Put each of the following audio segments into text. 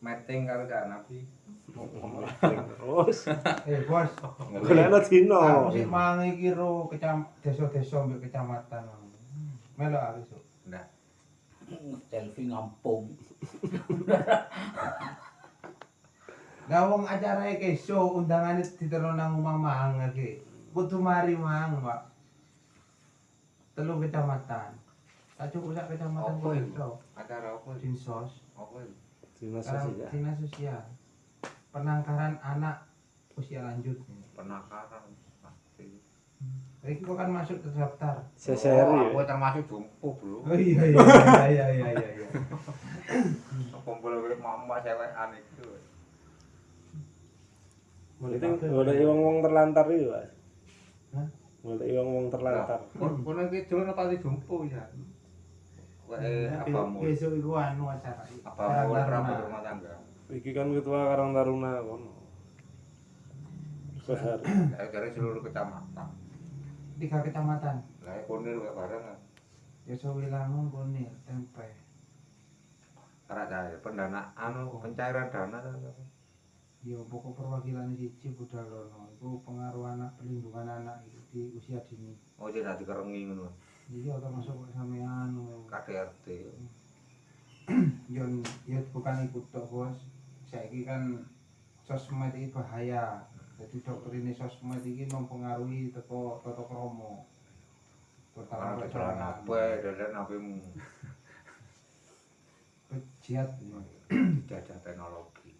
meeting karo Cak Nabi. Terus Eh, Bos. golekno dino. Sik mangi iki ro kecam desa-desa mbek kecamatan. Melok aku sok. Nah, selfie ngampung Lah wong acarane keso undangane diterno nang omah mang iki. Kudu mari mang, Pak. Telung kecamatan. Tak cukup sak kecamatan kok itu? iso. acara apa? Dinsos, Apa itu? Dinas sosial. dinas sosial. Penangkaran anak usia lanjut. Penakaran. Pasti. Iki kok kan masuk ke daftar. Seseri. Oh, aku termasuk jompo, Bro. Oh iya iya iya iya iya iya. iya. Kumpul karo mama cewekan itu. Itu golek wong-wong terlantar iki, Pak. Hah? Golek wong-wong terlantar. Kono iki dolen apa di jompo ya? Wae Nah, apa mau? Besok iku anu acara. Apa mau rambut rumah tangga? Iki kan ketua Karang Taruna kono. Besar. Ya dari seluruh kecamatan. Tiga kecamatan. Lah ya konir wae bareng. Desa Wilangun, Kunir, Tempe. Karena saya pendanaan pencairan dana Ya pokok perwakilan siji Budalono iku pengaruh anak perlindungan anak itu di usia dini. oh jadi nanti kerengi ngono Jadi termasuk sampean KDRT Yon ya bukan ikut tok bos. Saiki kan sosmed ini bahaya. Jadi dokter ini sosmed ini mempengaruhi teko tata kromo. Pertama jalan apa dan apa mu jihad. jajah teknologi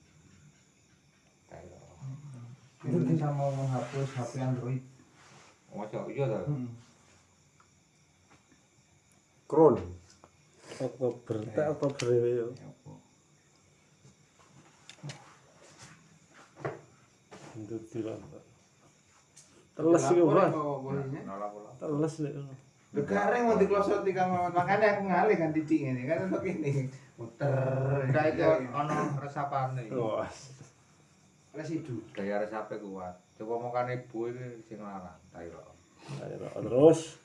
Indonesia mau menghapus HP Android. Masa iya ta? Kron. Oktober, tak Oktober ya. Ya apa? Itu dilantar. Teles iku, Lapor Pak. apa bolehnya? Nolak pula. Teles nek. Begareng mau diklosoti Kang Mamat. Makanya aku ngalih kan titik ini kan untuk ini. Muter. Nah itu ono resapane. Wah. residu. Daya resape kuat. Coba makan ibu ini sing larang. Tayo. Ayo, terus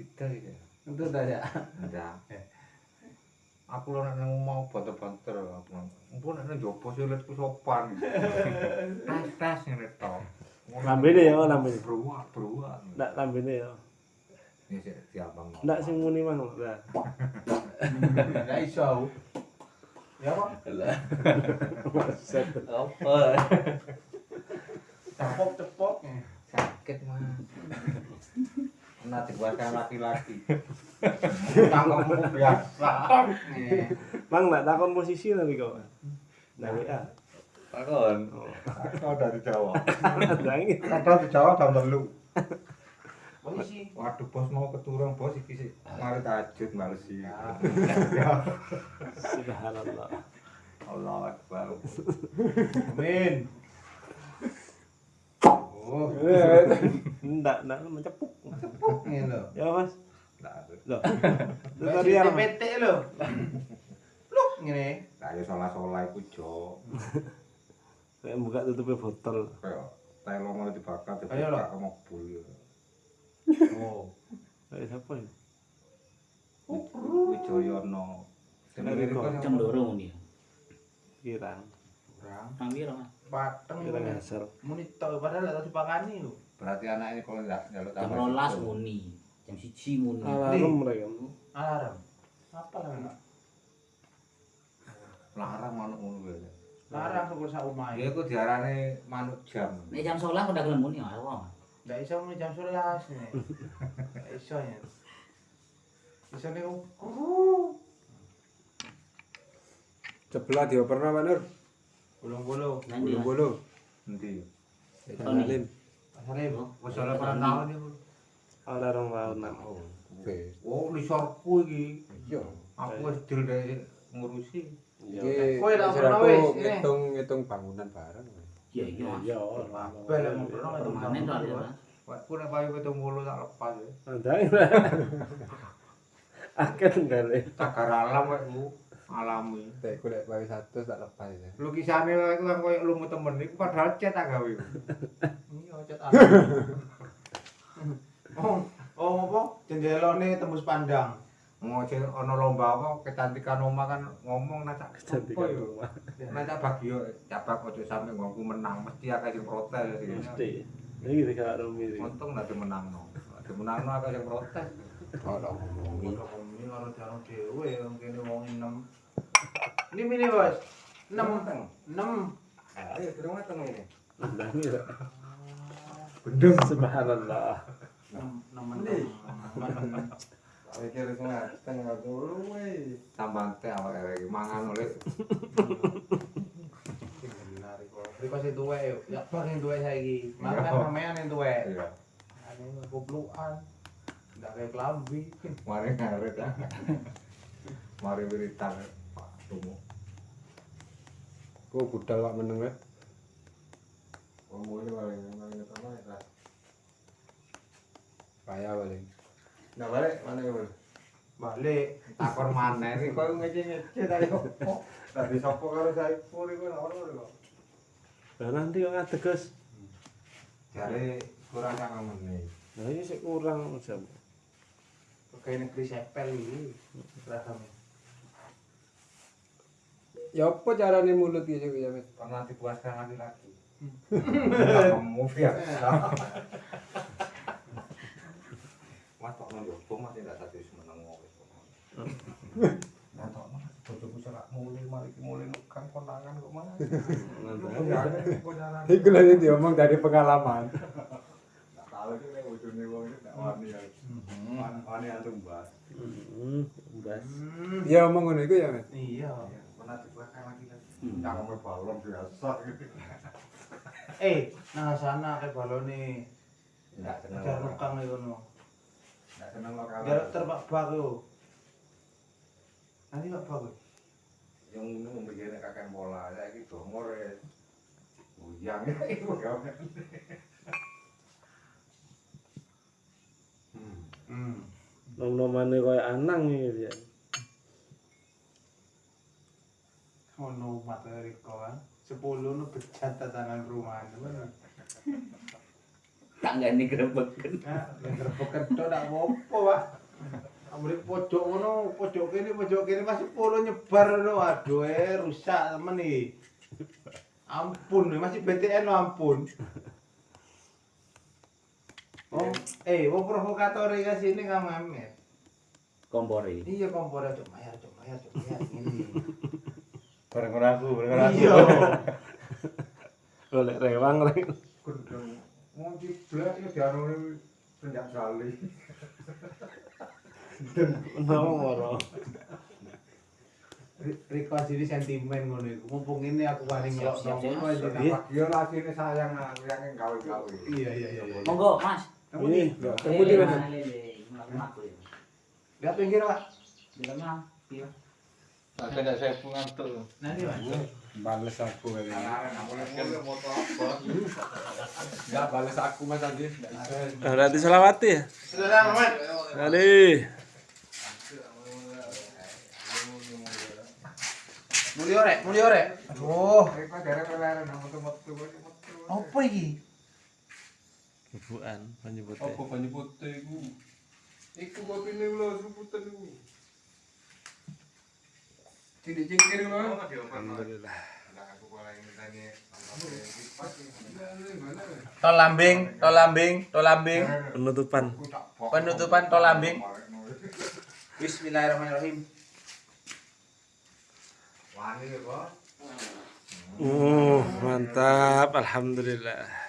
Sida iki. Untuk daya. Ndak. Aku lho nang mau banter-banter aku. Mumpun nang jopo silitku sopan. Tes-tes ngene to. lambene ya, lambene. Beruak, beruak. Ndak lambene ya. Ya sik diabang. Ndak sing muni mah. Nah. Enggak iso. Ya kok. Set. apa Tepok-tepok. sakit mah. Nah, dikuasai laki-laki. Tangkemmu biasa. Mang ndak takon posisi nanti kau. Nah, WA. Takon. Kau dari Jawa. Kau di Jawa jam telu. Polisi. Waduh bos mau keturun bos iki sih. Mari tahajud males sih. Subhanallah. Allah Akbar. Amin. Oh, Ndak, ndak mencepuk. tepuk lo. Ya, Mas. Loh. Tadi Siti apa? PT lo. Luk ngene. lah ya salah-salah iku jo. Kayak buka tutupnya botol. Kayak telo mau dibakar dibakar mobil. Oh. Kayak siapa ya? Wijoyono. Jenenge Dari iku kok. jam dorong ini Kirang. Kurang. nang piro mas Pateng Kirang ini. asal. Muni tok padahal lek dipakani lho. Berarti anak ini kalau nggak njaluk jam tambah rolas situ. muni jam siji muni Alarm mereka. Alarm. Apa lah? Larang manuk ngono kuwi. Larang syukur sak omahe. Ya iku diarani manuk jam. nek jam sholat udah gelem muni ya wong Ndak iso muni jam 11 nih. Ndak iso ya. Iso nih uh. Sebelah dioperno Pak Nur. Bolong-bolong. nanti mas Bulu. Endi? Salim. Pasare Wis ora pernah tahu niku. Alarm tahunan. Oke. Oh, lisorku iki. Iya. Aku wis dil dari ngurusi. Iki Kowe lah wis pernah aku wis, ngitung-ngitung bangunan bareng. iya iya mas Ya, Kabeh lek mau pernah itu permanen soalnya mas Aku nek payu 70 tak lepas ya. Andai. Akan kali. Cagar alam kok ku alami. Tek ku lek 100 tak lepas ya. Lukisane wae ku kan koyo lumu temen iku padahal cet tak gawe. Iya, cet. Oh, oh apa? Jendelane tembus pandang. Mau sing ana lomba apa kecantikan omah kan ngomong nak tak Kecantikan apa yo. rumah. Nak tak bagi yo cabak ojo sampe ngomongku menang mesti akeh sing protes. Mesti. Ini kita kalau Romi. Untung nak dimenangno. Dimenangno akeh sing protes. Ora ngomongi. Ini karo jarang dhewe wong kene wong enem. Ini mini bos. Enam enam. Ayo durung mateng ini. Ini lah. Gendeng. Subhanallah. Enam. Mikir semua tengah dulu weh. Tambah teh awake iki mangan oleh. Riko sing tuwek yo. Ya bang sing tuwek saiki. Makan sampean sing tuwek. iya. Ane. Ndak kayak klambi. Mari ngaret. Mari wiritan Pak Tumu. Kok budal wak meneng weh. Ngomong ini paling utama ya. Payah paling. Nah balik mana ya balik? Balik. Takor mana ini kau ngece ngece tadi kok. Tadi sopo karo Saiful itu nak ono kok. Lah nanti kok ngadeg Gus. Jare kurang sangat menit. Nah ini sih kurang jam. Kayak negeri sepel iki. Rasamnya. Ya apa carane mulut gitu ya. Pernah dipuaskan lagi lagi. Kamu ya. Mas kok nang jopo mas tidak satu semeneng wis. Nah tok mas bojoku serak mulih mari ki mulih kan konangan kok mas. Nanti. Iku lagi diomong dari pengalaman. Tak tahu iki nek bojone wong iki tak wani ya. Wani antum mbak. Hmm, bas. Hmm. Ya omong ngono iku ya weh. Iya. Pernah dipuaskan lagi lagi. Hmm. Jangan main balon biasa gitu. Eh, nah sana kayak balone. Enggak seneng. Jar nukang iku no. Enggak seneng lo kalau. Jar terbak bak yo. Nanti bak bak. yo. yang ini memikirkan kakek bola saya gitu umur ya bujang itu ya Hmm. Nom-nomane koyo anang iki ya. Ngono mata Riko kan. Sepuluh nu becat tatanan perumahan. Tangga ini gerebeken. Yang gerbekan tok ndak apa-apa, Pak. Ambil pojok ngono, pojok kene, pojok kene masih sepuluh nyebar ngono. Aduh, eh rusak temen nih. Ampun, masih BTN lo ampun. Oh, eh, wong provokator iki sini kamu Amet. Kompori. Iya kompornya cok mayar, cok mayar, cok mayar ini. bareng aku bareng Iya. Golek rewang rek. Mau ciblek ya dianuri penjak kali Nang moro. Riko sini sentimen ngono iku. Mumpung ini aku paling Siap, ngelok siap, siap. ngono lagi ini sayang aku yang gawe-gawe Iya, iya, iya. iya. Monggo, Mas. Ini Kamu di mana? Aku ya. Lihat pinggir, Pak. Di lemah. Iya. Tidak saya Nanti, Pak. Bales aku kali ini. Anak-anak aku lagi moto apa Enggak bales aku Mas. Enggak bisa. berarti selawati ya. Sudah, Mamat. Kali. Mulio rek, mulio rek. Aduh, apa iki? Penyebutnya. Apa iku? Iku kopi ini lho, iku. Cincin-cincin lho. Alhamdulillah. Tol lambing, tol lambing, tol lambing. Penutupan. Penutupan tol lambing. Bismillahirrahmanirrahim. Wani ya. Uh, mantap. Alhamdulillah.